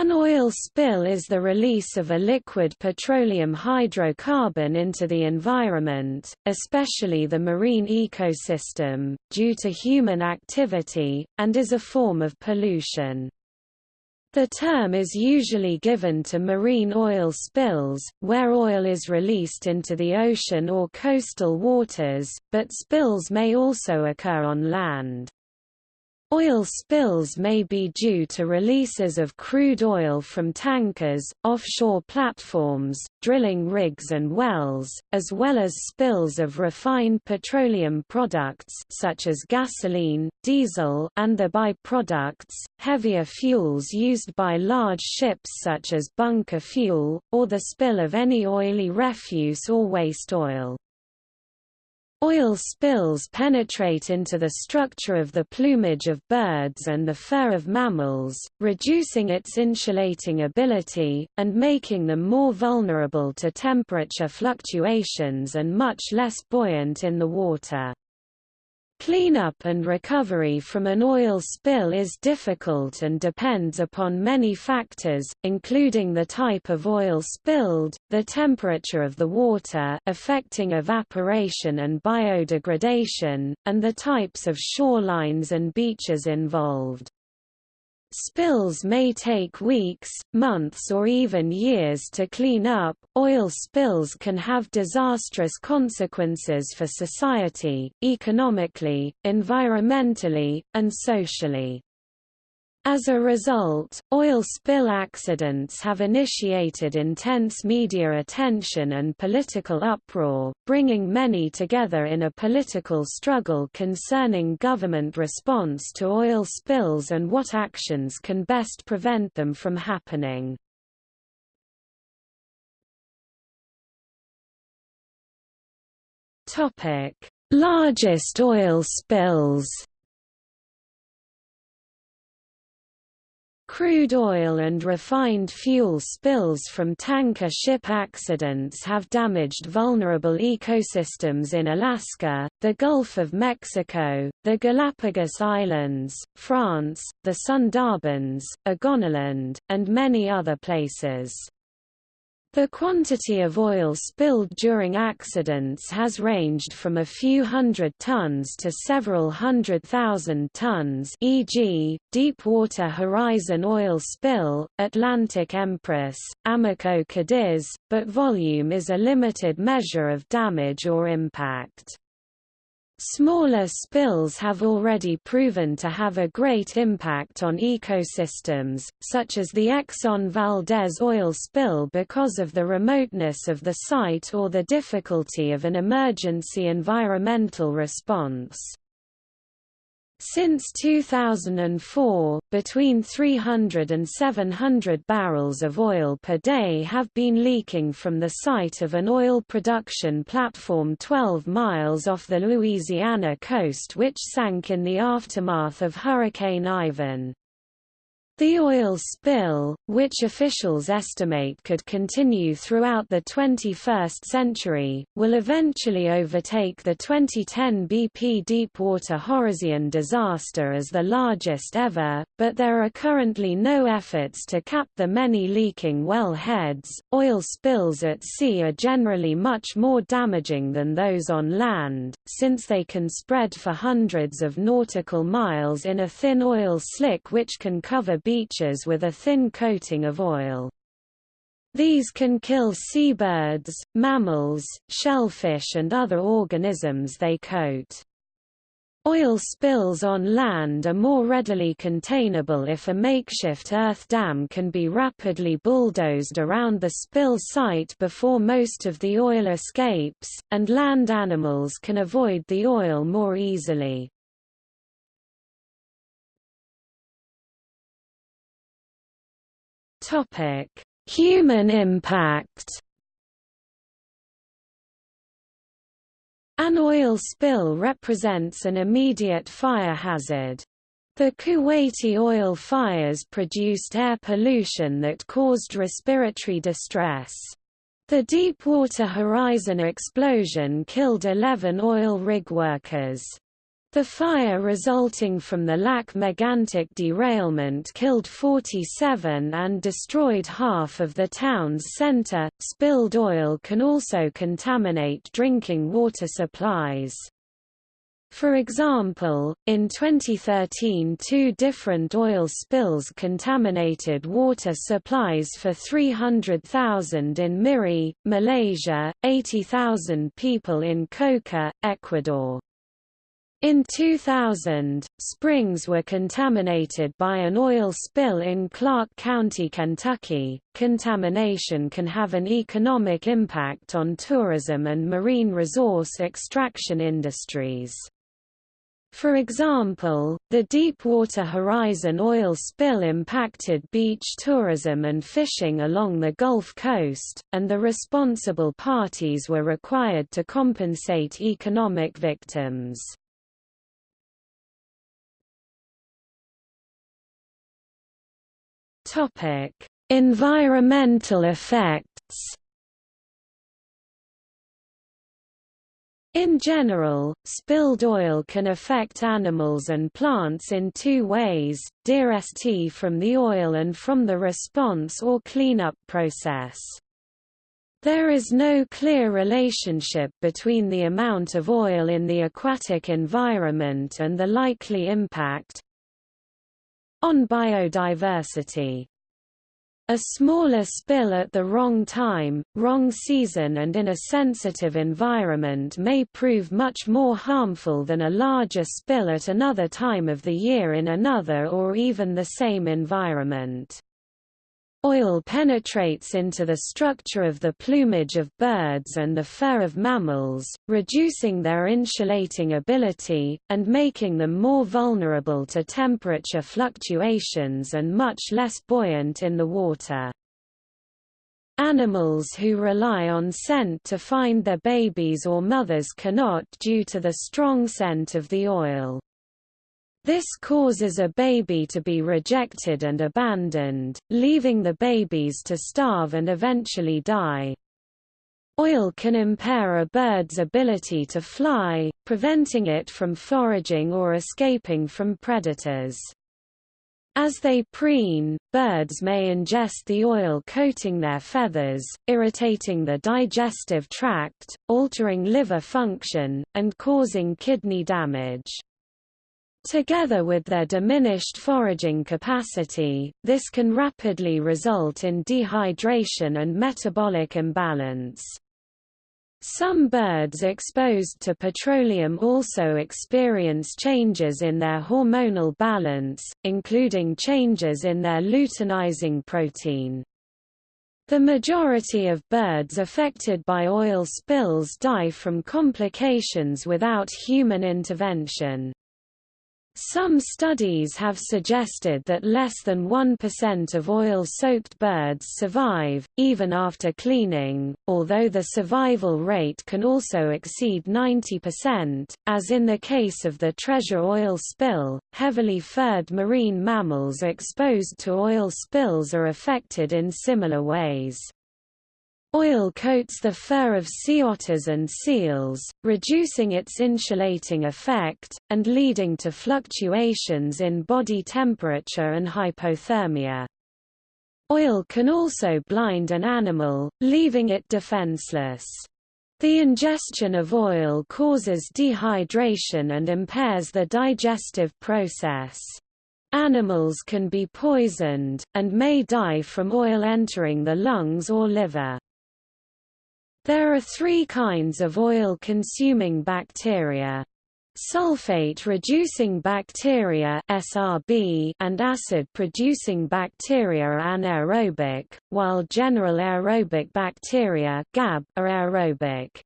An oil spill is the release of a liquid petroleum hydrocarbon into the environment, especially the marine ecosystem, due to human activity, and is a form of pollution. The term is usually given to marine oil spills, where oil is released into the ocean or coastal waters, but spills may also occur on land. Oil spills may be due to releases of crude oil from tankers, offshore platforms, drilling rigs and wells, as well as spills of refined petroleum products such as gasoline, diesel and the byproducts, heavier fuels used by large ships such as bunker fuel, or the spill of any oily refuse or waste oil. Oil spills penetrate into the structure of the plumage of birds and the fur of mammals, reducing its insulating ability, and making them more vulnerable to temperature fluctuations and much less buoyant in the water. Cleanup and recovery from an oil spill is difficult and depends upon many factors, including the type of oil spilled, the temperature of the water affecting evaporation and biodegradation, and the types of shorelines and beaches involved. Spills may take weeks, months or even years to clean up. Oil spills can have disastrous consequences for society, economically, environmentally, and socially. As a result, oil spill accidents have initiated intense media attention and political uproar, bringing many together in a political struggle concerning government response to oil spills and what actions can best prevent them from happening. Largest oil spills Crude oil and refined fuel spills from tanker ship accidents have damaged vulnerable ecosystems in Alaska, the Gulf of Mexico, the Galapagos Islands, France, the Sundarbans, Ogoniland, and many other places. The quantity of oil spilled during accidents has ranged from a few hundred tons to several hundred thousand tons e.g., Deepwater Horizon oil spill, Atlantic Empress, Amoco Cadiz, but volume is a limited measure of damage or impact. Smaller spills have already proven to have a great impact on ecosystems, such as the Exxon Valdez oil spill because of the remoteness of the site or the difficulty of an emergency environmental response. Since 2004, between 300 and 700 barrels of oil per day have been leaking from the site of an oil production platform 12 miles off the Louisiana coast which sank in the aftermath of Hurricane Ivan. The oil spill, which officials estimate could continue throughout the 21st century, will eventually overtake the 2010 BP Deepwater Horizon disaster as the largest ever, but there are currently no efforts to cap the many leaking well heads. Oil spills at sea are generally much more damaging than those on land, since they can spread for hundreds of nautical miles in a thin oil slick which can cover beaches with a thin coating of oil. These can kill seabirds, mammals, shellfish and other organisms they coat. Oil spills on land are more readily containable if a makeshift earth dam can be rapidly bulldozed around the spill site before most of the oil escapes, and land animals can avoid the oil more easily. Topic: Human impact. An oil spill represents an immediate fire hazard. The Kuwaiti oil fires produced air pollution that caused respiratory distress. The Deepwater Horizon explosion killed 11 oil rig workers. The fire resulting from the Lac Megantic derailment killed 47 and destroyed half of the town's center. Spilled oil can also contaminate drinking water supplies. For example, in 2013 two different oil spills contaminated water supplies for 300,000 in Miri, Malaysia, 80,000 people in Coca, Ecuador. In 2000, springs were contaminated by an oil spill in Clark County, Kentucky. Contamination can have an economic impact on tourism and marine resource extraction industries. For example, the Deepwater Horizon oil spill impacted beach tourism and fishing along the Gulf Coast, and the responsible parties were required to compensate economic victims. Topic: Environmental effects. In general, spilled oil can affect animals and plants in two ways, DRST from the oil and from the response or cleanup process. There is no clear relationship between the amount of oil in the aquatic environment and the likely impact, on biodiversity. A smaller spill at the wrong time, wrong season and in a sensitive environment may prove much more harmful than a larger spill at another time of the year in another or even the same environment. Oil penetrates into the structure of the plumage of birds and the fur of mammals, reducing their insulating ability, and making them more vulnerable to temperature fluctuations and much less buoyant in the water. Animals who rely on scent to find their babies or mothers cannot due to the strong scent of the oil. This causes a baby to be rejected and abandoned, leaving the babies to starve and eventually die. Oil can impair a bird's ability to fly, preventing it from foraging or escaping from predators. As they preen, birds may ingest the oil coating their feathers, irritating the digestive tract, altering liver function, and causing kidney damage. Together with their diminished foraging capacity, this can rapidly result in dehydration and metabolic imbalance. Some birds exposed to petroleum also experience changes in their hormonal balance, including changes in their luteinizing protein. The majority of birds affected by oil spills die from complications without human intervention. Some studies have suggested that less than 1% of oil-soaked birds survive, even after cleaning, although the survival rate can also exceed 90%, as in the case of the treasure oil spill. Heavily furred marine mammals exposed to oil spills are affected in similar ways. Oil coats the fur of sea otters and seals, reducing its insulating effect, and leading to fluctuations in body temperature and hypothermia. Oil can also blind an animal, leaving it defenseless. The ingestion of oil causes dehydration and impairs the digestive process. Animals can be poisoned, and may die from oil entering the lungs or liver. There are three kinds of oil-consuming bacteria. Sulfate-reducing bacteria SRB and acid-producing bacteria are anaerobic, while general aerobic bacteria GAB are aerobic.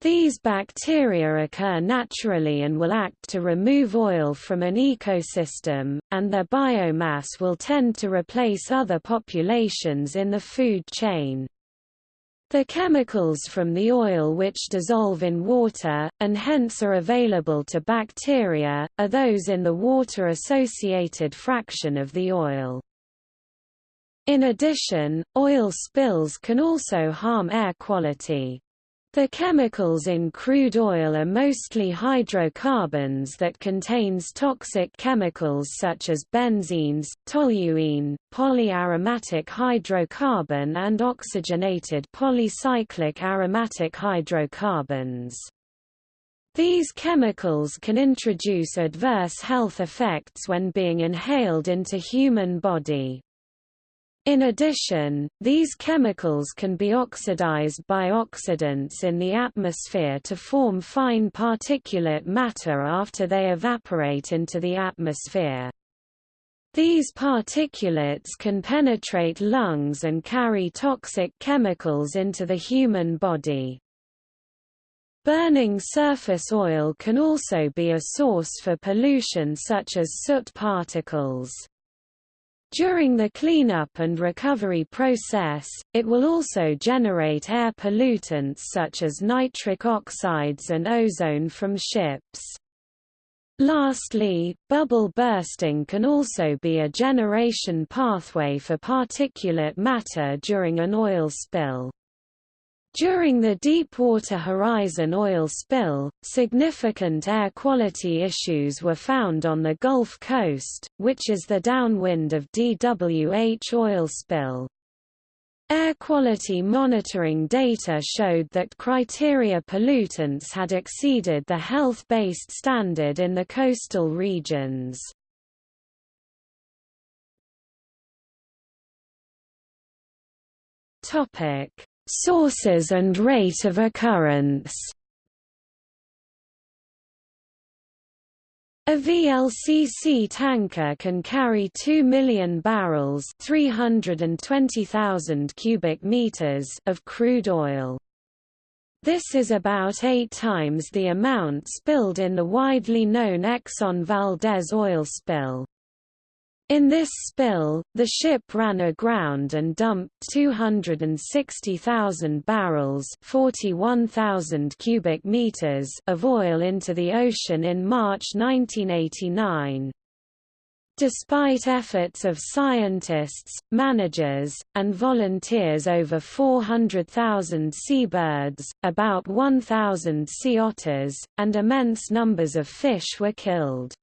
These bacteria occur naturally and will act to remove oil from an ecosystem, and their biomass will tend to replace other populations in the food chain. The chemicals from the oil which dissolve in water, and hence are available to bacteria, are those in the water-associated fraction of the oil. In addition, oil spills can also harm air quality. The chemicals in crude oil are mostly hydrocarbons that contains toxic chemicals such as benzenes, toluene, polyaromatic hydrocarbon and oxygenated polycyclic aromatic hydrocarbons. These chemicals can introduce adverse health effects when being inhaled into human body. In addition, these chemicals can be oxidized by oxidants in the atmosphere to form fine particulate matter after they evaporate into the atmosphere. These particulates can penetrate lungs and carry toxic chemicals into the human body. Burning surface oil can also be a source for pollution such as soot particles. During the cleanup and recovery process, it will also generate air pollutants such as nitric oxides and ozone from ships. Lastly, bubble bursting can also be a generation pathway for particulate matter during an oil spill. During the Deepwater Horizon oil spill, significant air quality issues were found on the Gulf Coast, which is the downwind of DWH oil spill. Air quality monitoring data showed that criteria pollutants had exceeded the health-based standard in the coastal regions. Topic Sources and rate of occurrence A VLCC tanker can carry 2 million barrels 320,000 cubic meters of crude oil. This is about eight times the amount spilled in the widely known Exxon Valdez oil spill. In this spill, the ship ran aground and dumped 260,000 barrels 41,000 cubic meters of oil into the ocean in March 1989. Despite efforts of scientists, managers, and volunteers over 400,000 seabirds, about 1,000 sea otters, and immense numbers of fish were killed.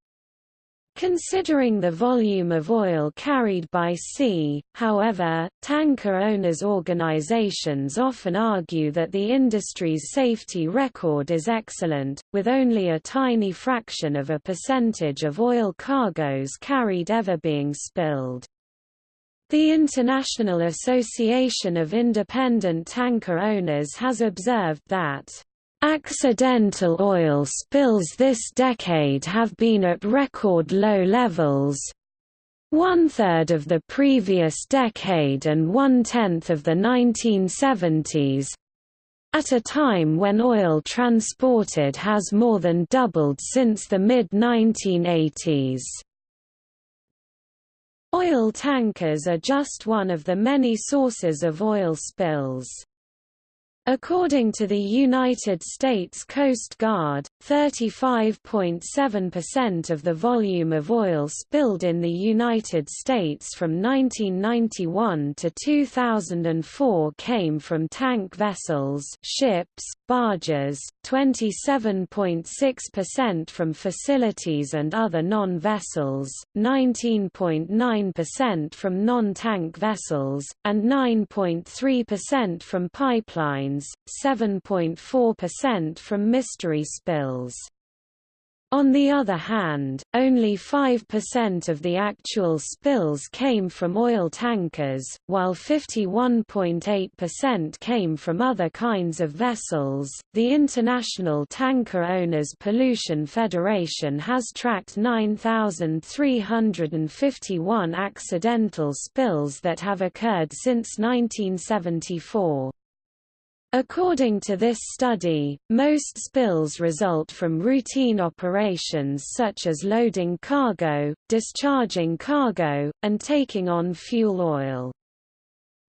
Considering the volume of oil carried by sea, however, tanker owners' organizations often argue that the industry's safety record is excellent, with only a tiny fraction of a percentage of oil cargoes carried ever being spilled. The International Association of Independent Tanker Owners has observed that Accidental oil spills this decade have been at record low levels, one-third of the previous decade and one-tenth of the 1970s, at a time when oil transported has more than doubled since the mid-1980s. Oil tankers are just one of the many sources of oil spills. According to the United States Coast Guard, 35.7% of the volume of oil spilled in the United States from 1991 to 2004 came from tank vessels ships, barges, 27.6% from facilities and other non-vessels, 19.9% from non-tank vessels, and 9.3% from pipelines, 7.4% from mystery spills. On the other hand, only 5% of the actual spills came from oil tankers, while 51.8% came from other kinds of vessels. The International Tanker Owners Pollution Federation has tracked 9,351 accidental spills that have occurred since 1974. According to this study, most spills result from routine operations such as loading cargo, discharging cargo, and taking on fuel oil.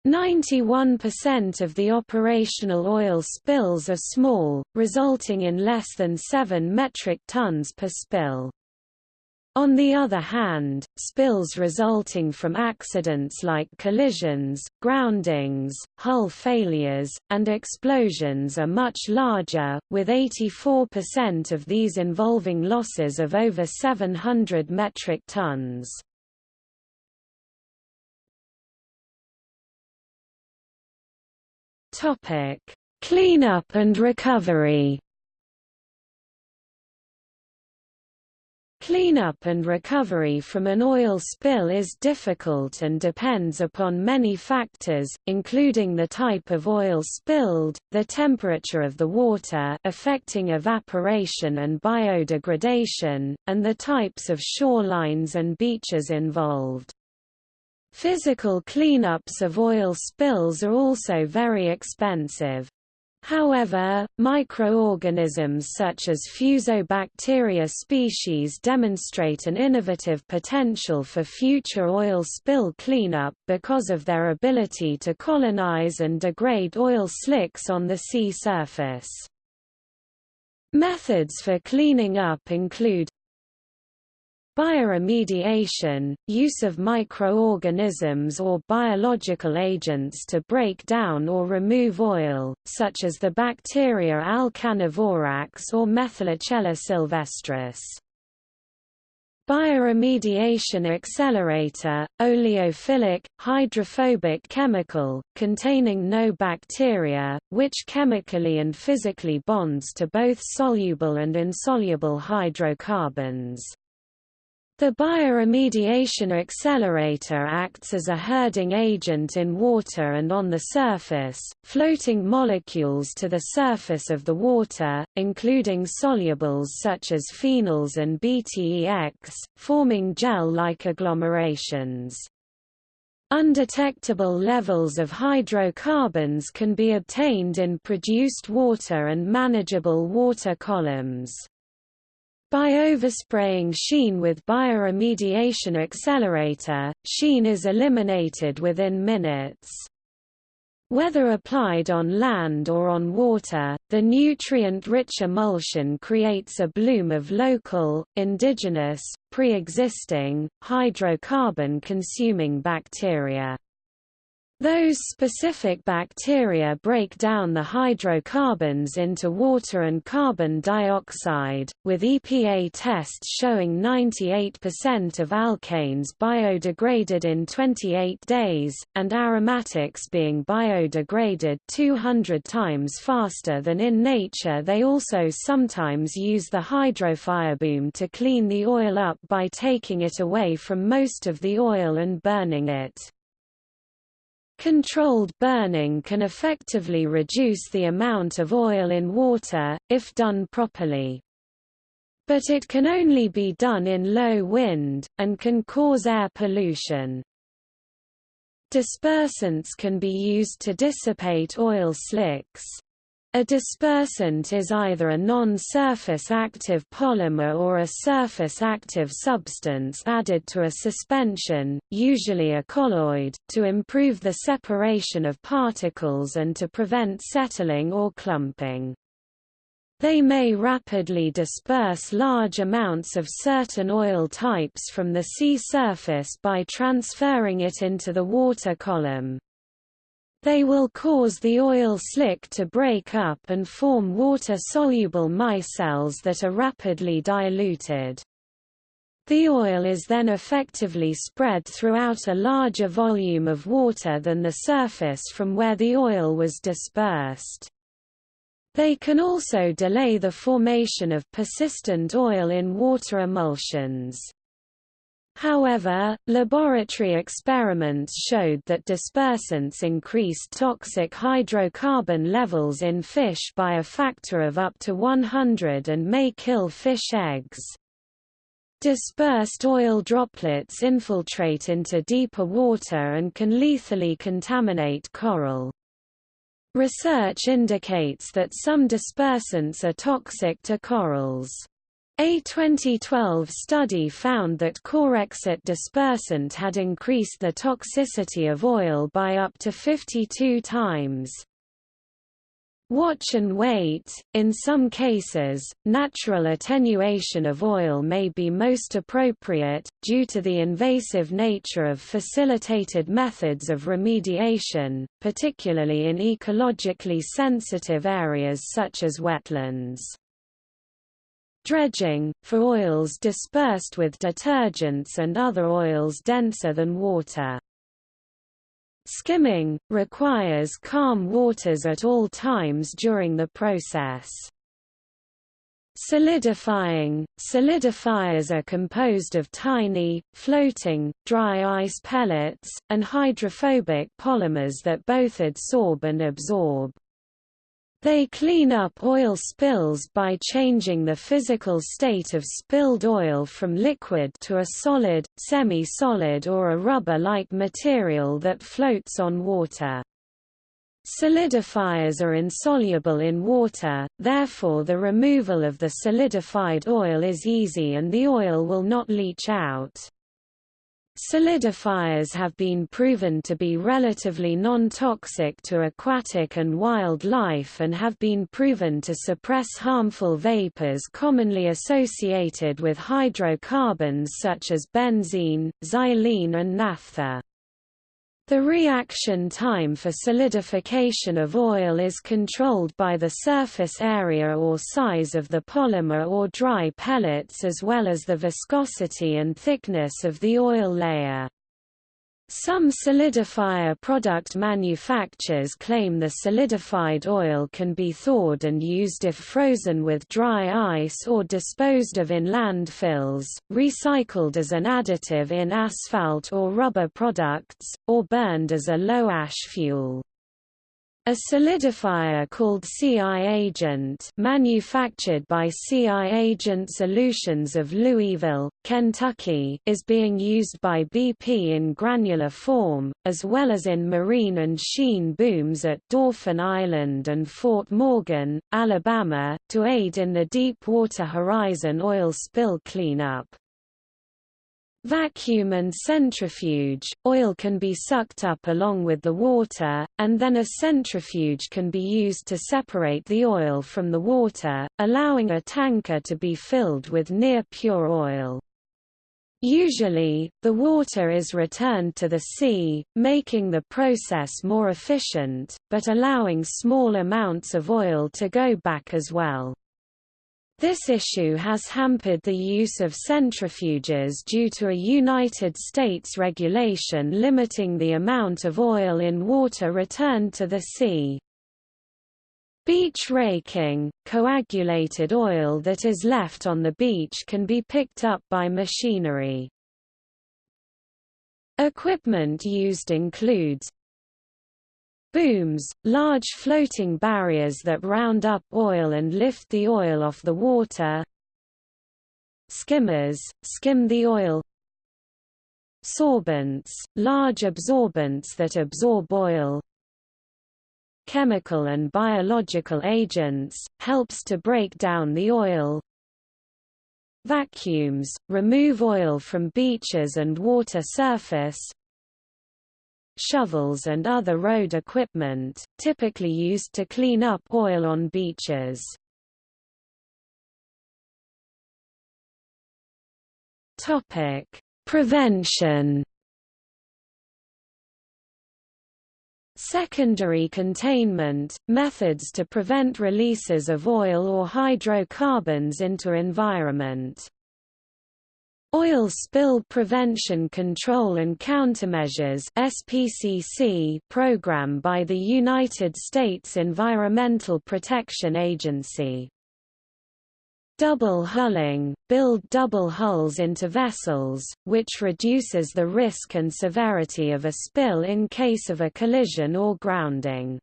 91% of the operational oil spills are small, resulting in less than 7 metric tons per spill. On the other hand, spills resulting from accidents like collisions, groundings, hull failures, and explosions are much larger, with 84% of these involving losses of over 700 metric tons. Cleanup and recovery Cleanup and recovery from an oil spill is difficult and depends upon many factors, including the type of oil spilled, the temperature of the water affecting evaporation and biodegradation, and the types of shorelines and beaches involved. Physical cleanups of oil spills are also very expensive. However, microorganisms such as fusobacteria species demonstrate an innovative potential for future oil spill cleanup because of their ability to colonize and degrade oil slicks on the sea surface. Methods for cleaning up include Bioremediation, use of microorganisms or biological agents to break down or remove oil, such as the bacteria Alcanivorax or Methylocella silvestris. Bioremediation accelerator, oleophilic, hydrophobic chemical, containing no bacteria, which chemically and physically bonds to both soluble and insoluble hydrocarbons. The bioremediation accelerator acts as a herding agent in water and on the surface, floating molecules to the surface of the water, including solubles such as phenols and BTEX, forming gel-like agglomerations. Undetectable levels of hydrocarbons can be obtained in produced water and manageable water columns. By overspraying sheen with bioremediation accelerator, sheen is eliminated within minutes. Whether applied on land or on water, the nutrient-rich emulsion creates a bloom of local, indigenous, pre-existing, hydrocarbon-consuming bacteria. Those specific bacteria break down the hydrocarbons into water and carbon dioxide, with EPA tests showing 98% of alkanes biodegraded in 28 days, and aromatics being biodegraded 200 times faster than in nature. They also sometimes use the hydrofireboom to clean the oil up by taking it away from most of the oil and burning it. Controlled burning can effectively reduce the amount of oil in water, if done properly. But it can only be done in low wind, and can cause air pollution. Dispersants can be used to dissipate oil slicks. A dispersant is either a non-surface active polymer or a surface active substance added to a suspension, usually a colloid, to improve the separation of particles and to prevent settling or clumping. They may rapidly disperse large amounts of certain oil types from the sea surface by transferring it into the water column. They will cause the oil slick to break up and form water-soluble micelles that are rapidly diluted. The oil is then effectively spread throughout a larger volume of water than the surface from where the oil was dispersed. They can also delay the formation of persistent oil in water emulsions. However, laboratory experiments showed that dispersants increased toxic hydrocarbon levels in fish by a factor of up to 100 and may kill fish eggs. Dispersed oil droplets infiltrate into deeper water and can lethally contaminate coral. Research indicates that some dispersants are toxic to corals. A 2012 study found that Corexit dispersant had increased the toxicity of oil by up to 52 times. Watch and wait. In some cases, natural attenuation of oil may be most appropriate, due to the invasive nature of facilitated methods of remediation, particularly in ecologically sensitive areas such as wetlands. Dredging, for oils dispersed with detergents and other oils denser than water. Skimming, requires calm waters at all times during the process. Solidifying – Solidifiers are composed of tiny, floating, dry ice pellets, and hydrophobic polymers that both adsorb and absorb. They clean up oil spills by changing the physical state of spilled oil from liquid to a solid, semi-solid or a rubber-like material that floats on water. Solidifiers are insoluble in water, therefore the removal of the solidified oil is easy and the oil will not leach out. Solidifiers have been proven to be relatively non-toxic to aquatic and wild life and have been proven to suppress harmful vapors commonly associated with hydrocarbons such as benzene, xylene and naphtha. The reaction time for solidification of oil is controlled by the surface area or size of the polymer or dry pellets as well as the viscosity and thickness of the oil layer. Some solidifier product manufacturers claim the solidified oil can be thawed and used if frozen with dry ice or disposed of in landfills, recycled as an additive in asphalt or rubber products, or burned as a low-ash fuel. A solidifier called CI Agent manufactured by CI Agent Solutions of Louisville, Kentucky is being used by BP in granular form, as well as in marine and sheen booms at Dauphin Island and Fort Morgan, Alabama, to aid in the Deepwater Horizon oil spill cleanup. Vacuum and centrifuge, oil can be sucked up along with the water, and then a centrifuge can be used to separate the oil from the water, allowing a tanker to be filled with near-pure oil. Usually, the water is returned to the sea, making the process more efficient, but allowing small amounts of oil to go back as well. This issue has hampered the use of centrifuges due to a United States regulation limiting the amount of oil in water returned to the sea. Beach raking, coagulated oil that is left on the beach can be picked up by machinery. Equipment used includes Booms, large floating barriers that round up oil and lift the oil off the water. Skimmers, skim the oil. Sorbents, large absorbents that absorb oil. Chemical and biological agents, helps to break down the oil. Vacuums, remove oil from beaches and water surface shovels and other road equipment, typically used to clean up oil on beaches. Topic: Prevention. Secondary containment – methods to prevent releases of oil or hydrocarbons into environment. Oil Spill Prevention Control and Countermeasures SPCC program by the United States Environmental Protection Agency. Double hulling – build double hulls into vessels, which reduces the risk and severity of a spill in case of a collision or grounding.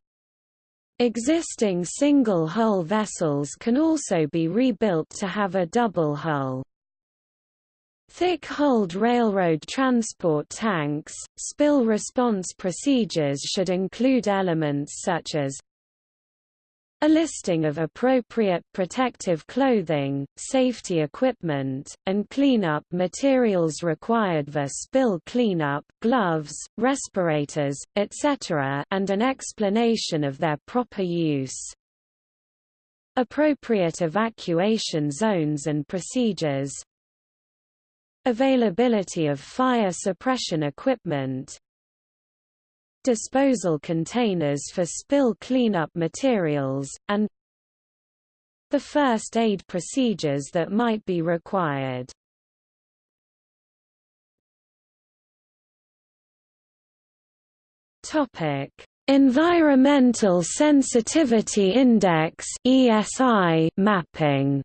Existing single-hull vessels can also be rebuilt to have a double hull. Thick-hulled railroad transport tanks, spill response procedures should include elements such as a listing of appropriate protective clothing, safety equipment, and cleanup materials required for spill cleanup gloves, respirators, etc. and an explanation of their proper use. appropriate evacuation zones and procedures, availability of fire suppression equipment, disposal containers for spill cleanup materials, and the first aid procedures that might be required. Topic: Environmental Sensitivity Index (ESI) mapping.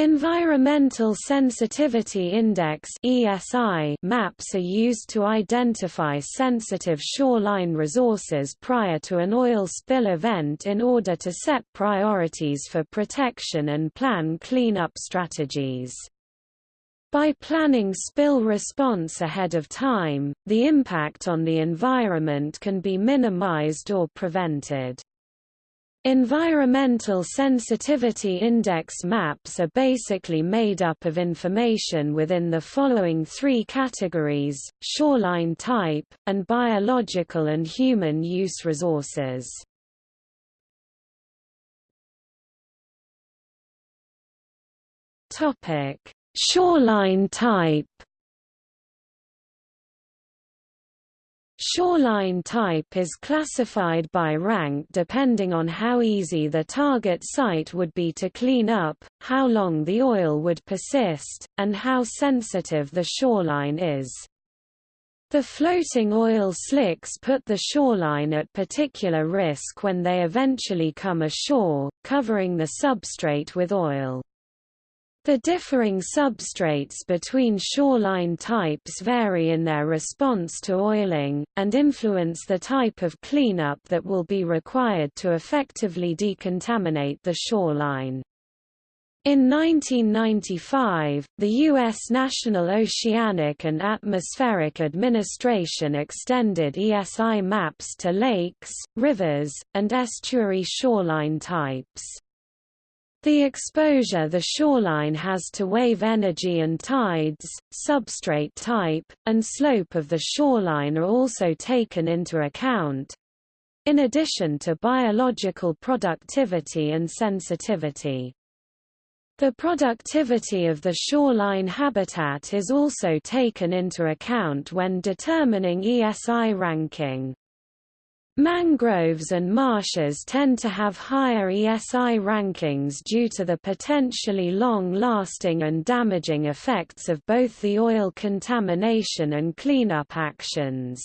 Environmental Sensitivity Index (ESI) maps are used to identify sensitive shoreline resources prior to an oil spill event in order to set priorities for protection and plan cleanup strategies. By planning spill response ahead of time, the impact on the environment can be minimized or prevented. Environmental Sensitivity Index maps are basically made up of information within the following three categories, shoreline type, and biological and human use resources. Shoreline type Shoreline type is classified by rank depending on how easy the target site would be to clean up, how long the oil would persist, and how sensitive the shoreline is. The floating oil slicks put the shoreline at particular risk when they eventually come ashore, covering the substrate with oil. The differing substrates between shoreline types vary in their response to oiling, and influence the type of cleanup that will be required to effectively decontaminate the shoreline. In 1995, the U.S. National Oceanic and Atmospheric Administration extended ESI maps to lakes, rivers, and estuary shoreline types. The exposure the shoreline has to wave energy and tides, substrate type, and slope of the shoreline are also taken into account, in addition to biological productivity and sensitivity. The productivity of the shoreline habitat is also taken into account when determining ESI ranking. Mangroves and marshes tend to have higher ESI rankings due to the potentially long-lasting and damaging effects of both the oil contamination and cleanup actions.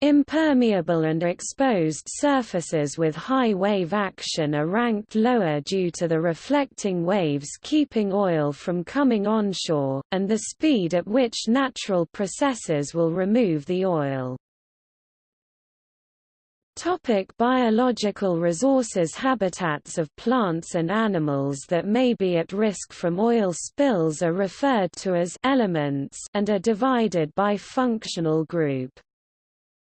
Impermeable and exposed surfaces with high wave action are ranked lower due to the reflecting waves keeping oil from coming onshore, and the speed at which natural processes will remove the oil. Topic biological resources Habitats of plants and animals that may be at risk from oil spills are referred to as elements and are divided by functional group.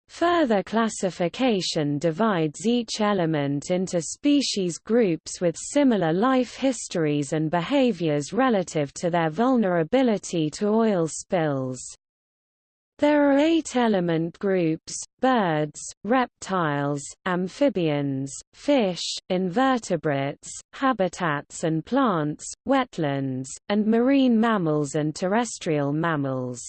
Further classification divides each element into species groups with similar life histories and behaviors relative to their vulnerability to oil spills. There are eight element groups, birds, reptiles, amphibians, fish, invertebrates, habitats and plants, wetlands, and marine mammals and terrestrial mammals.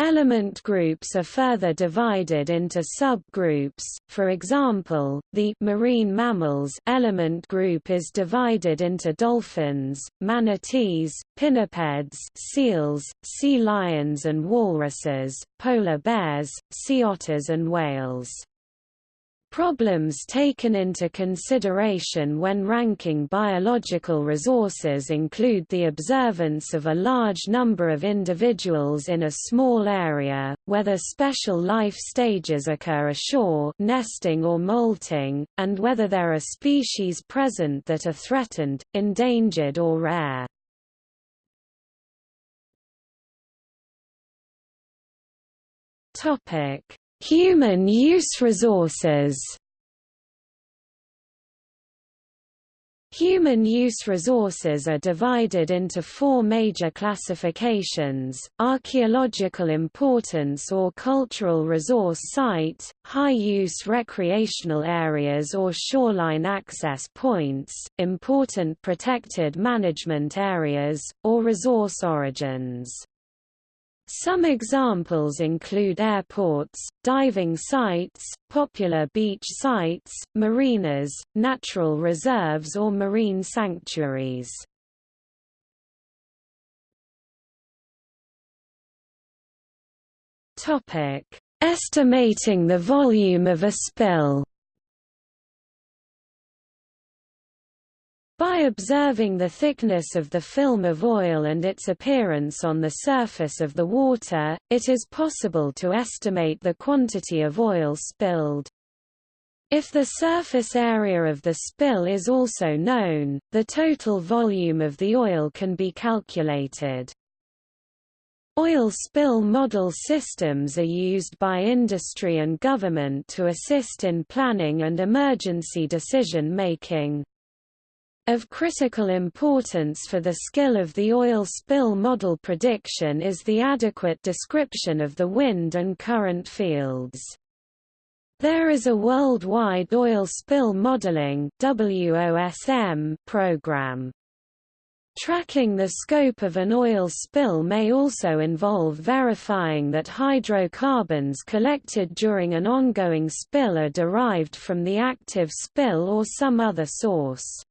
Element groups are further divided into subgroups, for example, the marine mammals element group is divided into dolphins, manatees, pinnipeds seals, sea lions and walruses, polar bears, sea otters and whales. Problems taken into consideration when ranking biological resources include the observance of a large number of individuals in a small area, whether special life stages occur ashore nesting or molting, and whether there are species present that are threatened, endangered or rare. Human use resources Human-use resources are divided into four major classifications, archaeological importance or cultural resource site, high-use recreational areas or shoreline access points, important protected management areas, or resource origins. Some examples include airports, diving sites, popular beach sites, marinas, natural reserves or marine sanctuaries. Estimating the volume of a spill By observing the thickness of the film of oil and its appearance on the surface of the water, it is possible to estimate the quantity of oil spilled. If the surface area of the spill is also known, the total volume of the oil can be calculated. Oil spill model systems are used by industry and government to assist in planning and emergency decision making. Of critical importance for the skill of the oil spill model prediction is the adequate description of the wind and current fields. There is a worldwide oil spill modeling program. Tracking the scope of an oil spill may also involve verifying that hydrocarbons collected during an ongoing spill are derived from the active spill or some other source.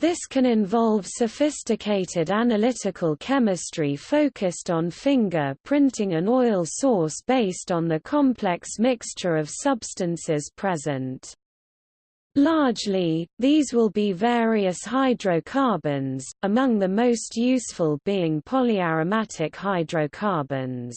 This can involve sophisticated analytical chemistry focused on finger printing an oil source based on the complex mixture of substances present. Largely, these will be various hydrocarbons, among the most useful being polyaromatic hydrocarbons.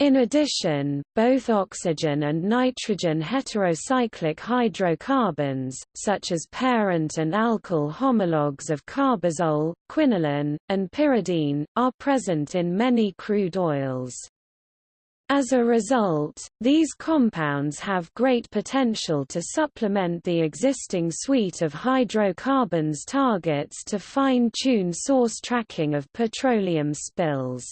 In addition, both oxygen and nitrogen heterocyclic hydrocarbons, such as parent and alkyl homologues of carbazole, quinoline, and pyridine, are present in many crude oils. As a result, these compounds have great potential to supplement the existing suite of hydrocarbons targets to fine-tune source tracking of petroleum spills.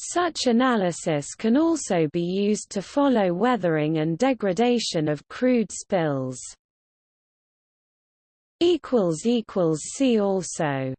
Such analysis can also be used to follow weathering and degradation of crude spills. See also